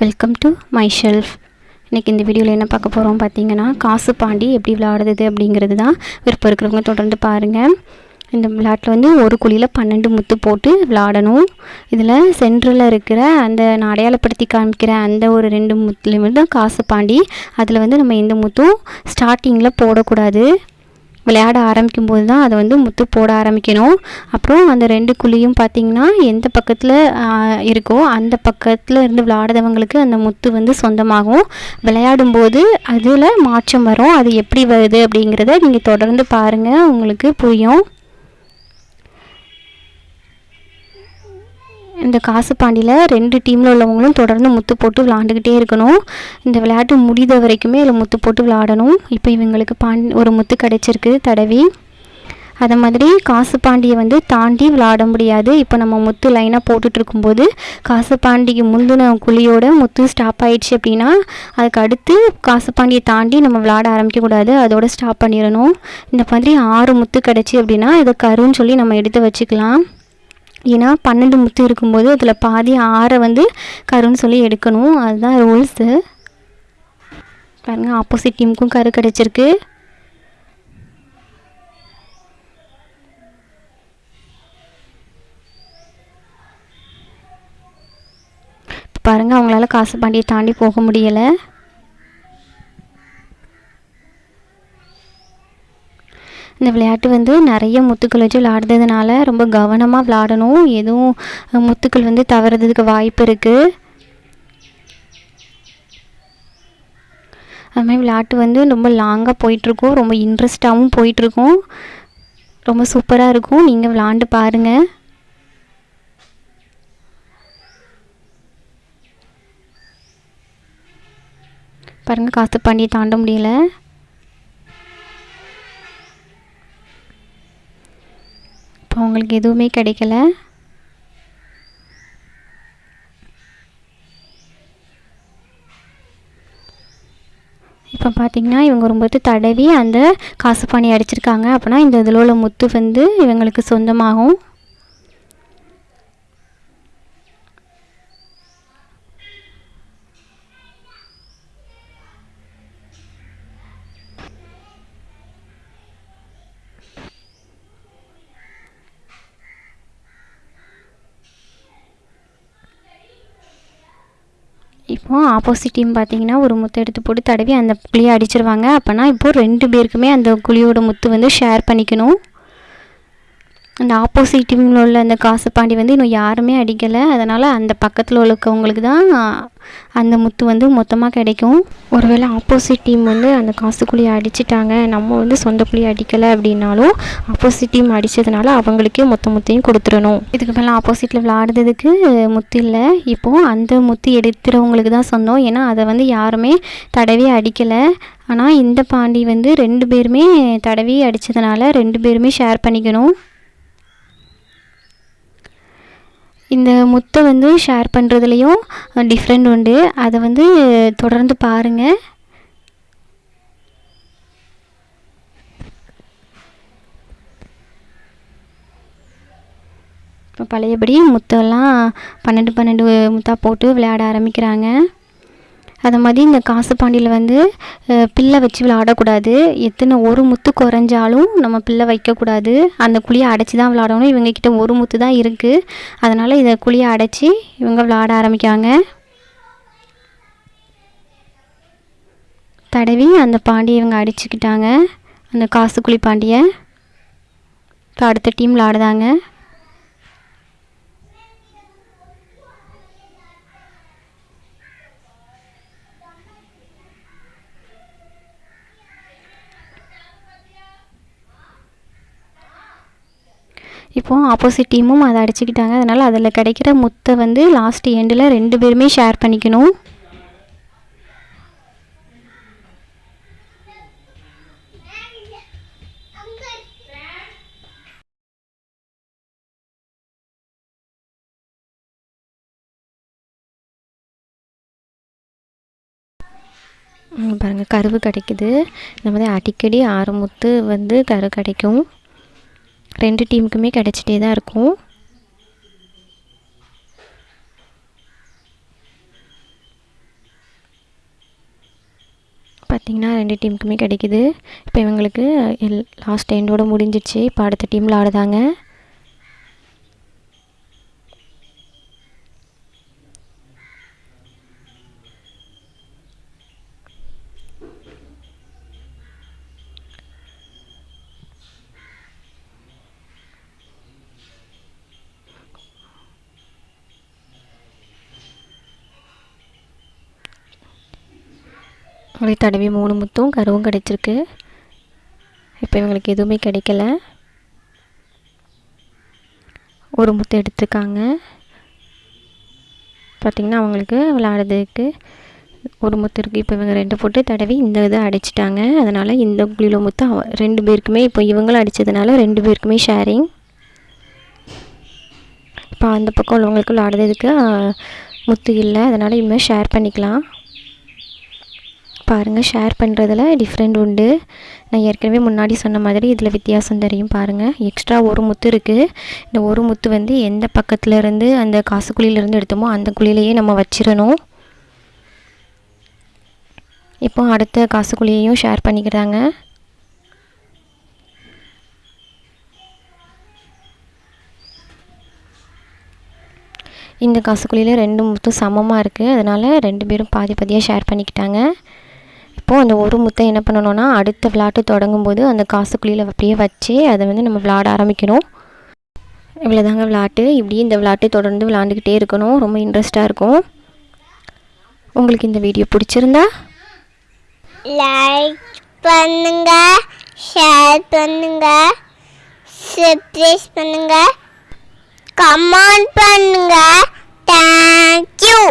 Welcome to my shelf இன்றைக்கி இந்த வீடியோவில் என்ன பார்க்க போகிறோம் பார்த்தீங்கன்னா காசு பாண்டி எப்படி விளையாடுறது அப்படிங்கிறது தான் விருப்பம் இருக்கிறவங்க தொடர்ந்து பாருங்கள் இந்த விளையாட்டில் வந்து ஒரு குழியில் பன்னெண்டு முத்து போட்டு விளாடணும் இதில் சென்டரில் இருக்கிற அந்த நான் அடையாளப்படுத்தி காமிக்கிற அந்த ஒரு ரெண்டு முத்துலேயும் தான் காசு பாண்டி. அதில் வந்து நம்ம எந்த முத்தும் ஸ்டார்டிங்கில் போடக்கூடாது. விளையாட ஆரம்பிக்கும் போது தான் அதை வந்து முத்து போட ஆரம்பிக்கணும். அப்புறம் அந்த ரெண்டு குழியும் பார்த்திங்கன்னா எந்த பக்கத்தில் இருக்கோ அந்த பக்கத்தில் இருந்து விளையாடுறவங்களுக்கு அந்த முத்து வந்து சொந்தமாகும். விளையாடும்போது அதில் மாற்றம் வரும். அது எப்படி வருது அப்படிங்கிறத நீங்கள் தொடர்ந்து பாருங்கள் உங்களுக்கு புரியும். இந்த காசு பாண்டியில் ரெண்டு டீமில் உள்ளவங்களும் தொடர்ந்து முத்து போட்டு விளாண்டுக்கிட்டே இருக்கணும். இந்த விளையாட்டு முடித வரைக்குமே இதில் முத்து போட்டு விளாடணும் இப்போ இவங்களுக்கு பாண்டி ஒரு முத்து கிடச்சிருக்கு தடவி. அதை மாதிரி காசு பாண்டியை வந்து தாண்டி விளாட முடியாது. இப்போ நம்ம முத்து லைனாக போட்டுட்ருக்கும்போது காசு பாண்டிக்கு முந்தின குழியோட முத்து ஸ்டாப் ஆயிடுச்சு அப்படின்னா அதுக்கு அடுத்து காசு பாண்டியை தாண்டி நம்ம விளாட ஆரம்பிக்கக்கூடாது. அதோட ஸ்டாப் பண்ணிடணும். இந்த மாதிரி ஆறு முத்து கிடச்சி அப்படின்னா இதை கருன்னு சொல்லி நம்ம எடுத்து வச்சுக்கலாம். ஏன்னா பன்னெண்டு முத்து இருக்கும்போது அதில் பாதி ஆறை வந்து கருன்னு சொல்லி எடுக்கணும். அதுதான் ரூல்ஸு பாருங்கள் ஆப்போசிட் டீமுக்கும் கரு கிடச்சிருக்கு. பாருங்கள் அவங்களால காசு பாண்டியை தாண்டி போக முடியலை. இந்த விளையாட்டு வந்து நிறைய முத்துக்கள் வச்சு விளையாடுறதுனால ரொம்ப கவனமாக விளையாடணும். எதுவும் முத்துக்கள் வந்து தவறதுக்கு வாய்ப்பு இருக்குது அது மாதிரி விளையாட்டு வந்து ரொம்ப லாங்காக போயிட்டுருக்கும். ரொம்ப இன்ட்ரெஸ்டாகவும் போயிட்டுருக்கும். ரொம்ப சூப்பராக இருக்கும். நீங்கள் விளாண்டு பாருங்கள் பாருங்கள் காசு பண்ணி தாண்ட முடியல. அவங்களுக்கு எதுவுமே கிடைக்கல? இப்போ பார்த்தீங்கன்னா இவங்க ரொம்ப தடவி அந்த காசு பாணி அடிச்சிருக்காங்க. அப்படின்னா இந்த இதில் உள்ள முத்து வந்து இவங்களுக்கு சொந்தமாகும். இப்போது ஆப்போசிட் டீம் பார்த்தீங்கன்னா ஒரு முத்து எடுத்து போட்டு தடவி அந்த குழியை அடிச்சிருவாங்க. அப்போனா இப்போது ரெண்டு பேருக்குமே அந்த குழியோட முத்து வந்து ஷேர் பண்ணிக்கணும். அந்த ஆப்போசிட் டீமில் உள்ள அந்த காசு பாண்டி வந்து இன்னும் யாருமே அடிக்கலை. அதனால் அந்த பக்கத்தில் உள்ளவங்களுக்கு தான் அந்த முத்து வந்து மொத்தமாக கிடைக்கும். ஒருவேளை ஆப்போசிட் டீம் வந்து அந்த காசு குழியை அடிச்சிட்டாங்க. நம்ம வந்து சொந்த குழியை அடிக்கலை அப்படின்னாலும் ஆப்போசிட் டீம் அடித்ததுனால அவங்களுக்கே மொத்த முத்தையும் கொடுத்துடணும். இதுக்கு மேலே ஆப்போசிட்டில் விளாடுறதுக்கு முத்து இல்லை. இப்போது அந்த முத்து எடுத்துகிறவங்களுக்கு தான் சொந்தம் ஏன்னா அதை வந்து யாருமே தடவி அடிக்கலை. ஆனால் இந்த பாண்டி வந்து ரெண்டு பேருமே தடவி அடித்ததுனால ரெண்டு பேருமே ஷேர் பண்ணிக்கணும். இந்த முத்தை வந்து ஷேர் பண்ணுறதுலையும் டிஃப்ரெண்ட் உண்டு. அதை வந்து தொடர்ந்து பாருங்கள் இப்போ பழையபடி முத்தெல்லாம் பன்னெண்டு பன்னெண்டு முத்தாக போட்டு விளையாட ஆரம்பிக்கிறாங்க. அது மாதிரி இந்த காசு பாண்டியில் வந்து பிள்ளை வச்சு விளாடக்கூடாது எத்தனை ஒரு முத்து குறைஞ்சாலும் நம்ம பில்லை வைக்கக்கூடாது. அந்த குழியை அடைச்சி தான் விளாடணும் இவங்கக்கிட்ட ஒரு முத்து தான் இருக்குது அதனால் இதை குழியை அடைச்சி இவங்க விளாட ஆரம்பிக்காங்க தடவி அந்த பாண்டியை இவங்க அடிச்சுக்கிட்டாங்க. அந்த காசு குழி பாண்டியை. இப்போ அடுத்த டீம் விளாடுதாங்க இப்போது ஆப்போசிட் டீமும் அதை அடிச்சுக்கிட்டாங்க. அதனால் அதில் கிடைக்கிற முத்தை வந்து லாஸ்ட் எண்டில் ரெண்டு பேருமே ஷேர் பண்ணிக்கணும். பாருங்கள் கருவு கிடைக்குது. இந்த மாதிரி அடிக்கடி ஆறு முத்து வந்து கரு கிடைக்கும். ரெண்டு டீமுக்குமே கிடச்சிட்டே தான் இருக்கும். பார்த்திங்கன்னா ரெண்டு டீமுக்குமே கிடைக்கிது. இப்போ இவங்களுக்கு எல் லாஸ்ட் எண்டோட முடிஞ்சிடுச்சு இப்போ அடுத்த டீமில் ஆடுதாங்க. அவங்களுக்கு தடவி மூணு முத்தும் கருவும் கிடைச்சிருக்கு. இப்போ இவங்களுக்கு எதுவுமே கிடைக்கல. ஒரு முத்து எடுத்திருக்காங்க. பார்த்திங்கன்னா அவங்களுக்கு விளாடுறதுக்கு ஒரு முத்து இருக்குது இப்போ இவங்க ரெண்டு போட்டு தடவி இந்த இதை அடிச்சிட்டாங்க. அதனால் இந்த குளியில முத்து அவ ரெண்டு பேருக்குமே இப்போ இவங்களும் அடித்ததுனால ரெண்டு பேருக்குமே ஷேரிங் இப்போ அந்த பக்கம் உள்ளவங்களுக்கு விளாடுறதுக்கு முத்து இல்லை. அதனால் இனிமேல் ஷேர் பண்ணிக்கலாம். பாருங்கள் ஷேர் பண்ணுறதுல டிஃப்ரெண்ட் உண்டு. நான் ஏற்கனவே முன்னாடி சொன்ன மாதிரி இதில் வித்தியாசம் தெரியும் பாருங்கள் எக்ஸ்ட்ரா ஒரு முத்து இருக்குது இந்த ஒரு முத்து வந்து எந்த பக்கத்துலேருந்து அந்த காசு குழியிலேருந்து எடுத்தோமோ அந்த குழியிலையே நம்ம வச்சிடணும். இப்போ அடுத்த காசு குழியையும் ஷேர் பண்ணிக்கிறாங்க. இந்த காசுக்குழியில் ரெண்டு முத்தும் சமமாக இருக்குது அதனால் ரெண்டு பேரும் பாதி பாதியாக ஷேர் பண்ணிக்கிட்டாங்க. அப்போது அந்த ஒரு முத்தை என்ன பண்ணணும்னா அடுத்த விளாட்டு தொடங்கும் போது அந்த காசுக்குழியில் அப்படியே வச்சு அதை வந்து நம்ம விளாட ஆரம்பிக்கணும். இவ்வளோதாங்க விளாட்டு இப்படி இந்த விளாட்டு தொடர்ந்து விளாண்டுக்கிட்டே இருக்கணும். ரொம்ப இன்ட்ரெஸ்ட்டாக இருக்கும். உங்களுக்கு இந்த வீடியோ பிடிச்சிருந்தா? லைக் பண்ணுங்க ஷேர் பண்ணுங்க சப்ஸ்கிரைப் பண்ணுங்க கமெண்ட் பண்ணுங்க. தேங்க்யூ